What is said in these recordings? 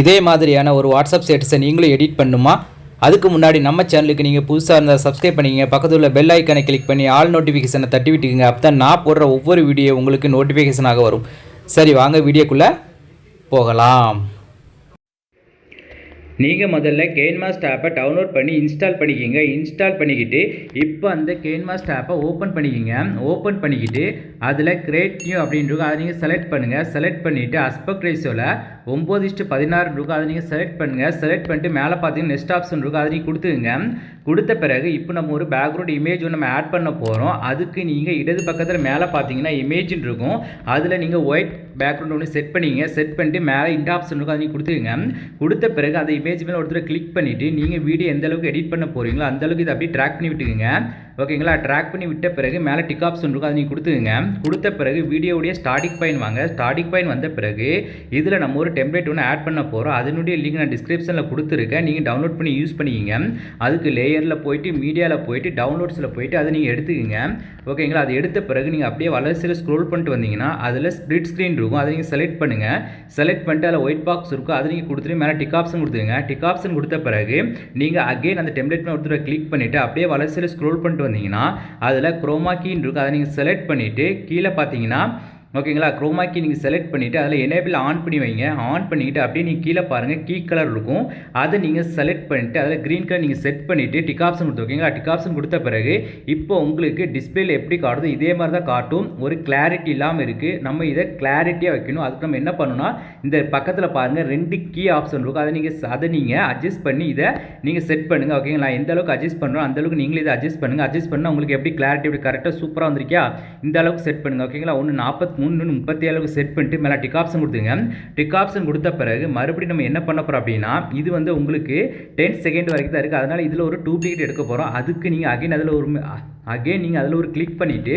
இதே மாதிரியான ஒரு வாட்ஸ்அப் ஸ்டேட்டஸை நீங்களும் எடிட் பண்ணுமா? அதுக்கு முன்னாடி நம்ம சேனலுக்கு நீங்கள் புதுசாக இருந்தால் சப்ஸ்கிரைப் பண்ணிக்கங்க. பக்கத்தில் உள்ள பெல் ஐக்கனை கிளிக் பண்ணி ஆல் நோட்டிஃபிகேஷனை தட்டி விட்டுக்குங்க. அப்போ தான் நான் போடுற ஒவ்வொரு வீடியோ உங்களுக்கு நோட்டிஃபிகேஷனாக வரும். சரி வாங்க வீடியோக்குள்ளே போகலாம். நீங்கள் முதல்ல கேன்மாஸ்ட் ஆப்பை டவுன்லோட் பண்ணி இன்ஸ்டால் பண்ணிக்கிங்க. இன்ஸ்டால் பண்ணிக்கிட்டு இப்போ அந்த கேன்மாஸ்ட் ஆப்பை ஓப்பன் பண்ணிக்கிங்க. ஓப்பன் பண்ணிக்கிட்டு அதில் கிரேட் நியூ அப்படின்றது அதை நீங்கள் செலக்ட் பண்ணுங்கள் செலக்ட் பண்ணிவிட்டு அஸ்பெக்ட் ரேஷியோவில் ஒம்பது இஷ்டு பதினாறு இருக்கும். அதை நீங்கள் செலக்ட் பண்ணுங்கள் செலக்ட் பண்ணிட்டு மேலே பார்த்தீங்கன்னா நெக்ஸ்ட் ஆப்ஷன் இருக்கும். அதை நீங்கள் கொடுத்துங்க கொடுத்த பிறகு இப்போ நம்ம ஒரு பேக்ரவுண்ட் இமேஜ் ஒன்று நம்ம ஆட் பண்ண போகிறோம் அதுக்கு நீங்கள் இடது பக்கத்தில் மேலே பார்த்தீங்கன்னா இமேஜின் இருக்கும். அதில் நீங்கள் ஒயிட் பேக்ரவுண்ட் ஒன்று செட் பண்ணிங்க. செட் பண்ணிட்டு மேலே இந்த ஆப்ஷன் இருக்கும். அதை நீங்கள் கொடுத்த பிறகு அந்த இமேஜ் மேலே ஒருத்தர் கிளிக் பண்ணிவிட்டு நீங்கள் வீடியோ எந்த அளவுக்கு எடிட் பண்ண போகிறீங்களோ அந்தளவுக்கு இதை அப்படியே ட்ராக் பண்ணி விட்டுக்குங்க. ஓகேங்களா? ட்ராக் பண்ணி விட்ட பிறகு மேலே டிக் ஆப்ஷன் இருக்கும் அதை நீங்கள் கொடுத்துங்க கொடுத்த பிறகு வீடியோடைய ஸ்டார்டிங் பாயிண்ட் வாங்க. ஸ்டார்டிங் பாயிண்ட் வந்த பிறகு இதில் நம்ம ஒரு டெம்ப்ளேட் ஒன்று ஆட் பண்ண போகிறோம் அதனுடைய லிங்க் நான் டிஸ்கிரிப்ஷனில் கொடுத்துருக்கேன். நீங்கள் டவுன்லோட் பண்ணி யூஸ் பண்ணிக்கிங்க. அதுக்கு லேயரில் போயிட்டு மீடியாவில் போயிட்டு டவுன்லோட்ஸில் போயிட்டு அதை நீங்கள் எடுத்துக்கோங்க. ஓகேங்களா? அது எடுத்த பிறகு நீங்கள் அப்படியே வளர்ச்சியில் ஸ்க்ரோல் பண்ணிட்டு வந்தீங்கன்னா அதில் ஸ்ப்ளிட் ஸ்க்ரீன் இருக்கும். அதை நீங்கள் செலக்ட் பண்ணுங்கள் செலக்ட் பண்ணிட்டு அதில் ஒயிட் பாக்ஸ் இருக்கும். அதை நீங்கள் கொடுத்துட்டு மேலே டிக் ஆப்ஷன் கொடுத்துருங்க டிக் ஆப்ஷன் கொடுத்த பிறகு நீங்கள் அகெயின் அந்த டெம்ப்ளேட் ஒருத்தர் கிளிக் பண்ணிவிட்டு அப்படியே வளர்ச்சியில் ஸ்க்ரோல் பண்ணிட்டு வந்தீங்கன்னா அதில் குரோமா கீன்னு இருக்கும் அதை நீங்கள் செலக்ட் பண்ணிவிட்டு கீழே பார்த்தீங்கன்னா ஓகேங்களா? குரோமா கீ நீங்கள் செலக்ட் பண்ணிவிட்டு அதில் எனேபிள் ஆன் பண்ணி வைங்க. ஆன் பண்ணிக்கிட்டு அப்படியே நீங்கள் கீழே பாருங்கள் கீ கலர் இருக்கும். அதை நீங்கள் செலக்ட் பண்ணிவிட்டு அதில் க்ரீன் கலர் நீங்கள் செட் பண்ணிவிட்டு டிக் ஆப்ஷன் கொடுத்து ஓகேங்களா? டிக் ஆப்ஷன் கொடுத்த பிறகு இப்போ உங்களுக்கு டிஸ்பிளேல எப்படி காட்டுதோ இதே மாதிரி தான் காட்டும். ஒரு கிளாரிட்டி இல்லாமல் இருக்குது நம்ம இதை கிளாரிட்டியாக வைக்கணும். அதுக்கு நம்ம என்ன பண்ணணும்னா இந்த பக்கத்தில் பாருங்கள் ரெண்டு கீ ஆப்ஷன் இருக்கும். அதை நீங்கள் அதை நீங்கள் அட்ஜஸ்ட் பண்ணி இதை நீங்கள் செட் பண்ணுங்கள் ஓகேங்களா? எந்த அளவுக்கு அட்ஜஸ்ட் பண்ணுறோம் அந்த அளவுக்கு நீங்களே இதை அட்ஜஸ்ட் பண்ணுங்கள் அட்ஜஸ்ட் பண்ணால் உங்களுக்கு எப்படி கிளாரிட்டி எப்படி கரெக்டாக சூப்பராக வந்திருக்கியா? இந்த அளவுக்கு செட் பண்ணுங்கள் ஓகேங்களா? ஒன்று நாற்பத்தி மூணு முப்பத்தி ஏழுக்கு செட் பண்ணிட்டு மேலே டிக் ஆப்ஷன் கொடுத்துங்க டிக் ஆப்ஷன் கொடுத்த பிறகு மறுபடியும் நம்ம என்ன பண்ண போகிறோம் அப்படின்னா இது வந்து உங்களுக்கு டென் செகண்ட் வரைக்கும் தான் இருக்குது அதனால் இதில் ஒரு டூப்ளிகேட் எடுக்க போகிறோம் அதுக்கு நீங்கள் அகைன் அதில் ஒரு அகைன் நீங்கள் அதில் ஒரு கிளிக் பண்ணிவிட்டு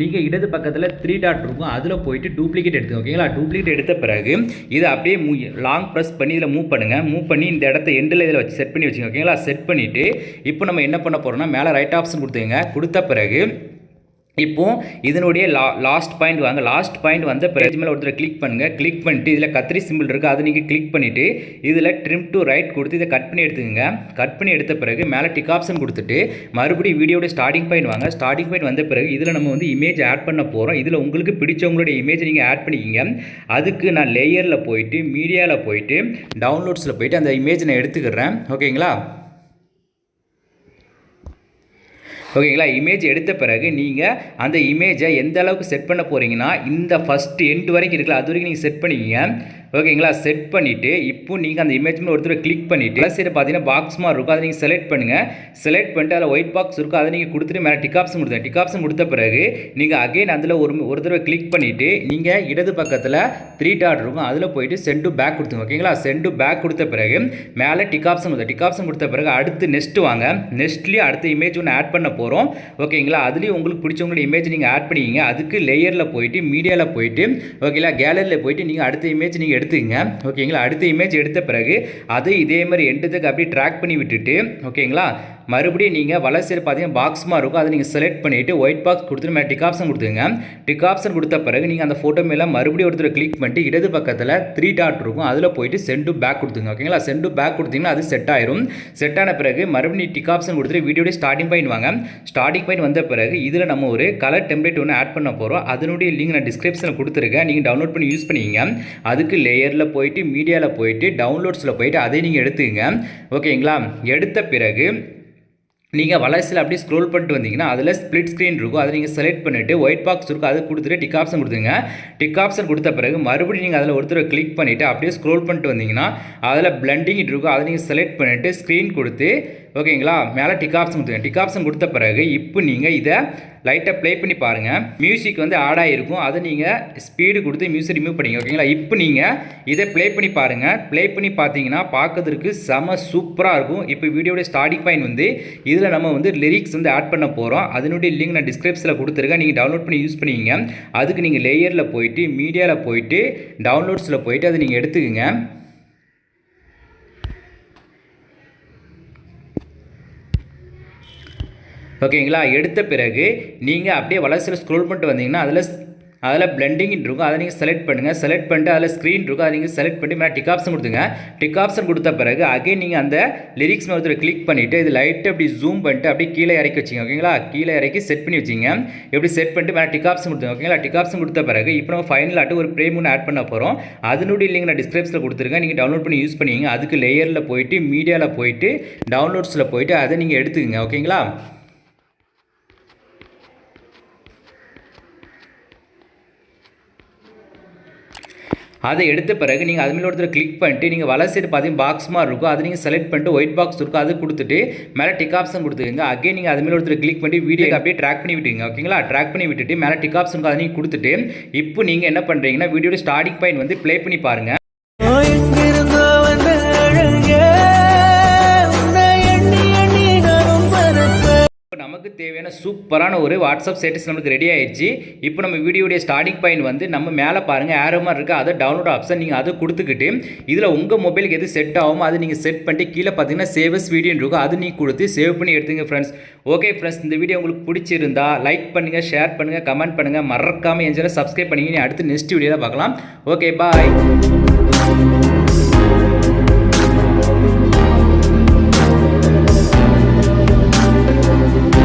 நீங்கள் இடது பக்கத்தில் த்ரீ டாட் இருக்கும். அதில் போயிட்டு டூப்ளிகேட் எடுத்துங்க ஓகேங்களா டூப்ளிகேட் எடுத்த பிறகு இதை அப்படியே மூ லாங் ப்ரெஸ் பண்ணி இதில் மூவ் பண்ணுங்கள் மூவ் பண்ணி இந்த இடத்த எண்டில் இதில் வச்சு செட் பண்ணி வச்சுங்க ஓகேங்களா செட் பண்ணிவிட்டு இப்போ நம்ம என்ன பண்ண போகிறோம்னா மேலே ரைட் ஆப்ஷன் கொடுத்துங்க கொடுத்த பிறகு இப்போ இதனுடைய லா லாஸ்ட் பாயிண்ட் வாங்க. லாஸ்ட் பாயிண்ட் வந்த பிறகு மேலே ஒருத்தர் கிளிக் பண்ணுங்கள் கிளிக் பண்ணிட்டு இதில் கத்திரி சிம்பிள் இருக்குது அதை நீங்கள் கிளிக் பண்ணிவிட்டு இதில் ட்ரிம் டு ரைட் கொடுத்து இதை கட் பண்ணி எடுத்துக்கோங்க. கட் பண்ணி எடுத்த பிறகு மேலே டிக் ஆப்ஷன் கொடுத்துட்டு மறுபடியும் வீடியோட ஸ்டார்டிங் பாயிண்ட் வாங்க. ஸ்டார்டிங் பாயிண்ட் வந்த பிறகு இதில் நம்ம வந்து இமேஜ் ஆட் பண்ண போகிறோம் இதில் உங்களுக்கு பிடிச்சவங்களுடைய இமேஜ் நீங்கள் ஆட் பண்ணிக்கிங்க. அதுக்கு நான் லேயரில் போயிட்டு மீடியாவில் போயிட்டு டவுன்லோட்ஸில் போயிட்டு அந்த இமேஜ் நான் எடுத்துக்கிறேன். ஓகேங்களா ஓகேங்களா? இமேஜ் எடுத்த பிறகு நீங்கள் அந்த இமேஜை எந்த அளவுக்கு செட் பண்ண போகிறீங்கன்னா இந்த ஃபஸ்ட்டு எண்ட் வரைக்கும் இருக்குல்ல அது வரைக்கும் நீங்கள் செட் பண்ணிக்கிங்க. ஓகேங்களா? செட் பண்ணிவிட்டு இப்போ நீங்கள் அந்த இமேஜ் மேலே ஒருத்தர் கிளிக் பண்ணிவிட்டு சைடு பார்த்தீங்கன்னா பாக்ஸ் மாதிரி இருக்கும். அதை நீங்கள் செலக்ட் பண்ணுங்கள் செலக்ட் பண்ணிட்டு அதில் ஒயிட் பாக்ஸ் இருக்கும். அதை நீங்கள் கொடுத்துட்டு மேலே டிகாப்ஸ் கொடுத்தேன் டிக் கொடுத்த பிறகு நீங்கள் அகைன் அதில் ஒரு ஒரு தடவை கிளிக் பண்ணிவிட்டு நீங்கள் இடது பக்கத்தில் த்ரீ டாட் இருக்கும். அதில் போயிட்டு சென்ட் டு பேக் கொடுத்துங்க ஓகேங்களா? சென்ட் டு பேக் கொடுத்த பிறகு மேலே டிக் கொடுத்த டிக் கொடுத்த பிறகு அடுத்து நெக்ஸ்ட் வாங்க. நெக்ஸ்ட்லேயும் அடுத்த இமேஜ் ஒன்று ஆட் பண்ண போகிறோம் ஓகேங்களா? அதுலேயும் உங்களுக்கு பிடிச்சவங்களோட இமேஜ் நீங்கள் ஆட் பண்ணிக்கிங்க. அதுக்கு லேயரில் போயிட்டு மீடியாவில் போயிட்டு ஓகேங்களா? கேலரியில் போயிட்டு நீங்கள் அடுத்த இமேஜ் நீங்கள் எடுத்துக்கங்க. ஓகேங்களா அடுத்த இமேஜ் எடுத்த பிறகு அதை இதே மாதிரி எண்டத்துக்கு அப்படியே ட்ராக் பண்ணி விட்டுட்டு ஓகேங்களா மறுபடியும் நீங்கள் வலசையில் பார்த்தீங்கன்னா பாக்ஸ் மாதிரி இருக்கும். அதை நீங்கள் செலக்ட் பண்ணிவிட்டு ஒயிட் பாக்ஸ் கொடுத்துட்டு மேலே டிக் ஆப்ஷன் கொடுத்துங்க டிக் ஆப்ஷன் கொடுத்த பிறகு நீங்கள் அந்த ஃபோட்டோ மேலே மறுபடியும் ஒருத்தர் கிளிக் பண்ணிட்டு இடது பக்கத்தில் த்ரீ டாட் இருக்கும். அதில் போயிட்டு சென்டு பேக் கொடுத்துங்க ஓகேங்களா சென்டு பேக் கொடுத்தீங்கன்னா அது செட் ஆயிரும். செட் ஆன பிறகு மறுபடியும் டிக் ஆப்ஷன் கொடுத்துட்டு வீடியோட ஸ்டார்டிங் பாயிண்ட் வாங்க. ஸ்டார்டிங் பாயிண்ட் வந்த பிறகு இதில் நம்ம ஒரு கலர் டெம்ப்ளேட் ஒன்று ஆட் பண்ண போகிறோம் அதனுடைய லிங்க் நான் டிஸ்கிரிப்ஷனில் கொடுத்துருக்கேன். நீங்கள் டவுன்லோட் பண்ணி யூஸ் பண்ணிக்கிங்க. அதுக்கு லேயரில் போயிட்டு மீடியாவில் போயிட்டு டவுன்லோட்ஸில் போயிட்டு அதை நீங்கள் எடுத்துக்கங்க. ஓகேங்களா எடுத்த பிறகு நீங்கள் வளர்ச்சியில் அப்படியே ஸ்க்ரோல் பண்ணிட்டு வந்தீங்கன்னா அதில் ஸ்ப்ளிட் ஸ்க்ரீன் இருக்கும். அதை நீங்கள் செலக்ட் பண்ணிவிட்டு ஒயிட் பாக்ஸ் இருக்கும். அது கொடுத்துட்டு டிக் ஆப்ஷன் கொடுத்துங்க டிக் ஆப்ஷன் கொடுத்த பிறகு மறுபடியும் நீங்கள் அதில் ஒருத்தர் கிளிக் பண்ணிவிட்டு அப்படியே ஸ்க்ரோல் பண்ணிட்டு வந்தீங்கன்னா அதில் பிளண்டிங் இருக்கும் அதை நீங்கள் செலக்ட் பண்ணிவிட்டு ஸ்க்ரீன் கொடுத்து ஓகேங்களா? மேலே டிக் ஆப்ஷன் கொடுத்துங்க டிக் ஆப்ஷன் கொடுத்த பிறகு இப்போ நீங்கள் இதை லைட்டாக ப்ளே பண்ணி பாருங்கள் மியூசிக் வந்து ஆட் ஆகிருக்கும் அதை நீங்கள் ஸ்பீடு கொடுத்து மியூசிக் ரிமூவ் பண்ணிங்க ஓகேங்களா? இப்போ நீங்கள் இதை ப்ளே பண்ணி பாருங்கள் ப்ளே பண்ணி பார்த்தீங்கன்னா பார்க்கறதுக்கு செம சூப்பராக இருக்கும். இப்போ வீடியோடைய ஸ்டார்டிங் பாயிண்ட் வந்து இதில் நம்ம வந்து லிரிக்ஸ் வந்து ஆட் பண்ண போகிறோம் அதனுடைய லிங்க் நான் டிஸ்கிரிப்ஷனில் கொடுத்துருக்கேன். நீங்கள் டவுன்லோட் பண்ணி யூஸ் பண்ணிங்க அதுக்கு நீங்கள் லேயரில் போயிட்டு மீடியாவில் போயிட்டு டவுன்லோட்ஸில் போயிட்டு அதை நீங்கள் எடுத்துக்கோங்க. ஓகேங்களா? எடுத்த பிறகு நீங்கள் அப்படியே வளர்ச்சியில் ஸ்க்ரோல் பண்ணிட்டு வந்தீங்கன்னா அதில் அதில் பிளெண்டிங் இருக்கும். அதை நீங்கள் செலக்ட் பண்ணுங்கள் செலக்ட் பண்ணிட்டு அதில் ஸ்க்ரீன் இருக்கும். அதை நீங்கள் செலக்ட் பண்ணி மேலே டிக் ஆப்ஷன் கொடுத்துங்க. டிக் ஆப்ஷன் கொடுத்த பிறகு அகைன் நீங்கள் அந்த லிரிக்ஸ் மேலே கிளிக் பண்ணிவிட்டு இது லைட்டு அப்படி ஜூம் பண்ணிட்டு அப்படியே கீழே இறக்கி வச்சிங்க. ஓகேங்களா? கீழே இறக்கி செட் பண்ணி வச்சிங்க. எப்படி செட் பண்ணிட்டு மேலே டிக் ஆப்ஷன் கொடுத்துங்க. ஓகேங்களா? டிக் ஆப்ஷன் கொடுத்த பிறகு இப்போ நம்ம ஃபைனல் ஆட்டு ஒரு ப்ரேம் ஒன்று ஆட் பண்ண போகிறோம் அதனுடைய லிங்க் நான் டிஸ்கிரிப்ஷனில் கொடுத்துருக்கேன். நீங்கள் டவுன்லோட் பண்ணி யூஸ் பண்ணிங்க அதுக்கு லேயரில் போயிட்டு மீடியாவில் போயிட்டு டவுன்லோட்ஸில் போயிட்டு அதை நீங்கள் எடுத்துக்கங்க. ஓகேங்களா? அதை எடுத்த பிறகு நீங்கள் அது மேலே ஒருத்தர் கிளிக் பண்ணிட்டு நீங்கள் வலை சைடு பார்த்தீங்கன்னா பாக்ஸ் மாதிரி இருக்கும். அதை நீங்கள் செலக்ட் பண்ணிட்டு ஒயிட் பாக்ஸ் இருக்கும். அது கொடுத்துட்டு மேலே டிக் ஆப்ஷன் கொடுத்துருங்க அகைன் நீங்கள் அது மேலே ஒருத்தர் கிளிக் பண்ணி வீடியோ அப்படியே ட்ராக் பண்ணி விட்டுங்க ஓகேங்களா ட்ராக் பண்ணி விட்டுட்டு மேலே டிக் ஆப்ஷன் அதை நீங்கள் கொடுத்துட்டு இப்போ நீங்கள் என்ன பண்ணுறீங்கன்னா வீடியோட ஸ்டார்டிங் பாயிண்ட் வந்து ப்ளே பண்ணி பாருங்கள் சூப்பரான ஒரு வாட்ஸ்அப் ஸ்டேட்டஸ் நம்மளுக்கு ரெடி ஆயிடுச்சு. இப்போ நம்ம வீடியோடைய ஸ்டார்டிங் பாயிண்ட் வந்து நம்ம மேலே பாருங்கள் ஆரோ மாதிரி இருக்குது அதை டவுன்லோட் ஆப்ஷன் நீங்கள் அதை கொடுத்துக்கிட்டு இதில் உங்கள் மொபைலுக்கு எது செட் ஆகுமோ அதை நீங்கள் செட் பண்ணிட்டு கீழே பார்த்தீங்கன்னா சேவஸ் வீடியோன்னு இருக்கும். அது நீங்கள் கொடுத்து சேவ் பண்ணி எடுத்துங்க ஃப்ரெண்ட்ஸ் ஓகே ஃப்ரெண்ட்ஸ் இந்த வீடியோ உங்களுக்கு பிடிச்சிருந்தா லைக் பண்ணுங்கள் ஷேர் பண்ணுங்கள் கமெண்ட் பண்ணுங்கள் மறக்காமல் என் சேனல் சப்ஸ்கிரைப் பண்ணிங்க. அடுத்து நெக்ஸ்ட் வீடியோவில் பார்க்கலாம். Okay bye